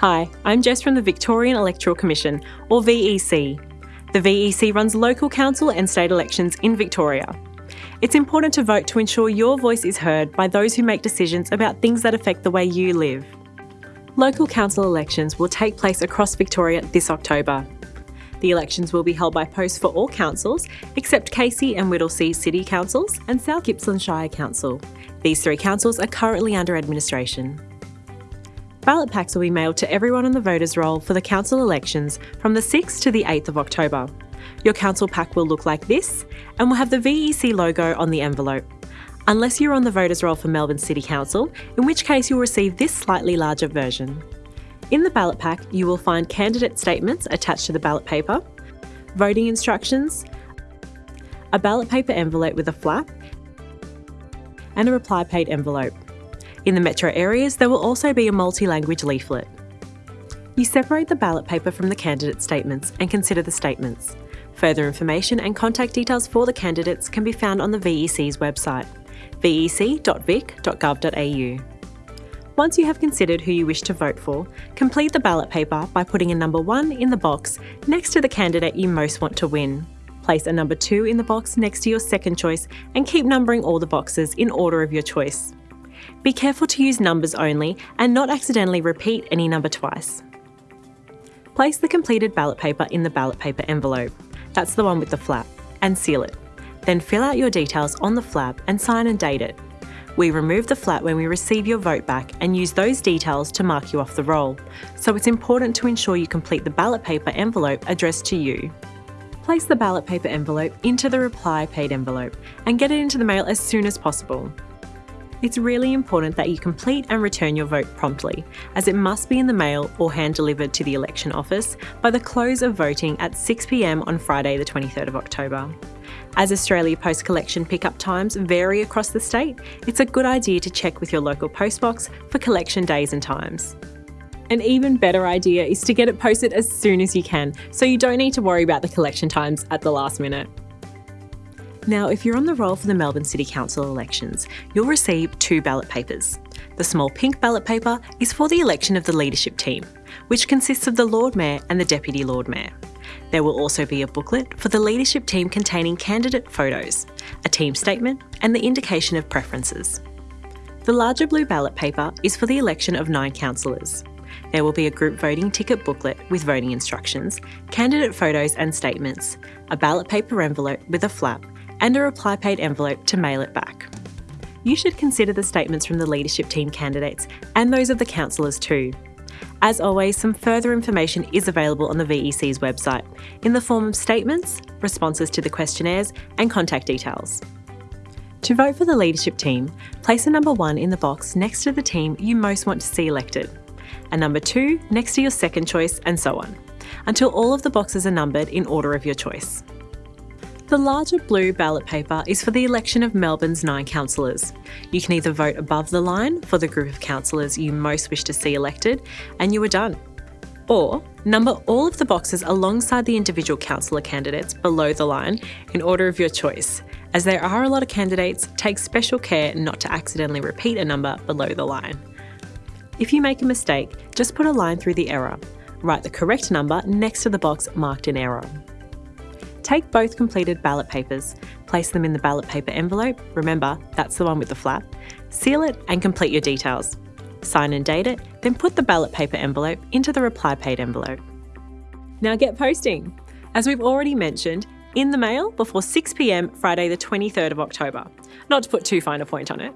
Hi, I'm Jess from the Victorian Electoral Commission, or VEC. The VEC runs local council and state elections in Victoria. It's important to vote to ensure your voice is heard by those who make decisions about things that affect the way you live. Local council elections will take place across Victoria this October. The elections will be held by post for all councils except Casey and Whittlesea City Councils and South Gippsland Shire Council. These three councils are currently under administration. Ballot packs will be mailed to everyone on the voters roll for the council elections from the 6th to the 8th of October. Your council pack will look like this and will have the VEC logo on the envelope. Unless you're on the voters roll for Melbourne City Council, in which case you'll receive this slightly larger version. In the ballot pack, you will find candidate statements attached to the ballot paper, voting instructions, a ballot paper envelope with a flap, and a reply paid envelope. In the metro areas, there will also be a multi-language leaflet. You separate the ballot paper from the candidate statements and consider the statements. Further information and contact details for the candidates can be found on the VEC's website, vec.vic.gov.au. Once you have considered who you wish to vote for, complete the ballot paper by putting a number 1 in the box next to the candidate you most want to win. Place a number 2 in the box next to your second choice and keep numbering all the boxes in order of your choice. Be careful to use numbers only and not accidentally repeat any number twice. Place the completed ballot paper in the ballot paper envelope, that's the one with the flap, and seal it. Then fill out your details on the flap and sign and date it. We remove the flap when we receive your vote back and use those details to mark you off the roll, so it's important to ensure you complete the ballot paper envelope addressed to you. Place the ballot paper envelope into the reply paid envelope and get it into the mail as soon as possible. It's really important that you complete and return your vote promptly, as it must be in the mail or hand delivered to the election office by the close of voting at 6pm on Friday the 23rd of October. As Australia Post collection pickup times vary across the state, it's a good idea to check with your local postbox for collection days and times. An even better idea is to get it posted as soon as you can, so you don't need to worry about the collection times at the last minute. Now, if you're on the roll for the Melbourne City Council elections, you'll receive two ballot papers. The small pink ballot paper is for the election of the leadership team, which consists of the Lord Mayor and the Deputy Lord Mayor. There will also be a booklet for the leadership team containing candidate photos, a team statement, and the indication of preferences. The larger blue ballot paper is for the election of nine councillors. There will be a group voting ticket booklet with voting instructions, candidate photos and statements, a ballot paper envelope with a flap, and a reply paid envelope to mail it back. You should consider the statements from the leadership team candidates and those of the councillors too. As always, some further information is available on the VEC's website in the form of statements, responses to the questionnaires, and contact details. To vote for the leadership team, place a number 1 in the box next to the team you most want to see elected, a number 2 next to your second choice, and so on, until all of the boxes are numbered in order of your choice. The larger blue ballot paper is for the election of Melbourne's nine councillors. You can either vote above the line for the group of councillors you most wish to see elected, and you are done. Or number all of the boxes alongside the individual councillor candidates below the line in order of your choice. As there are a lot of candidates, take special care not to accidentally repeat a number below the line. If you make a mistake, just put a line through the error. Write the correct number next to the box marked in error. Take both completed ballot papers, place them in the ballot paper envelope, remember that's the one with the flap, seal it and complete your details. Sign and date it, then put the ballot paper envelope into the reply paid envelope. Now get posting! As we've already mentioned, in the mail before 6pm Friday the 23rd of October. Not to put too fine a point on it.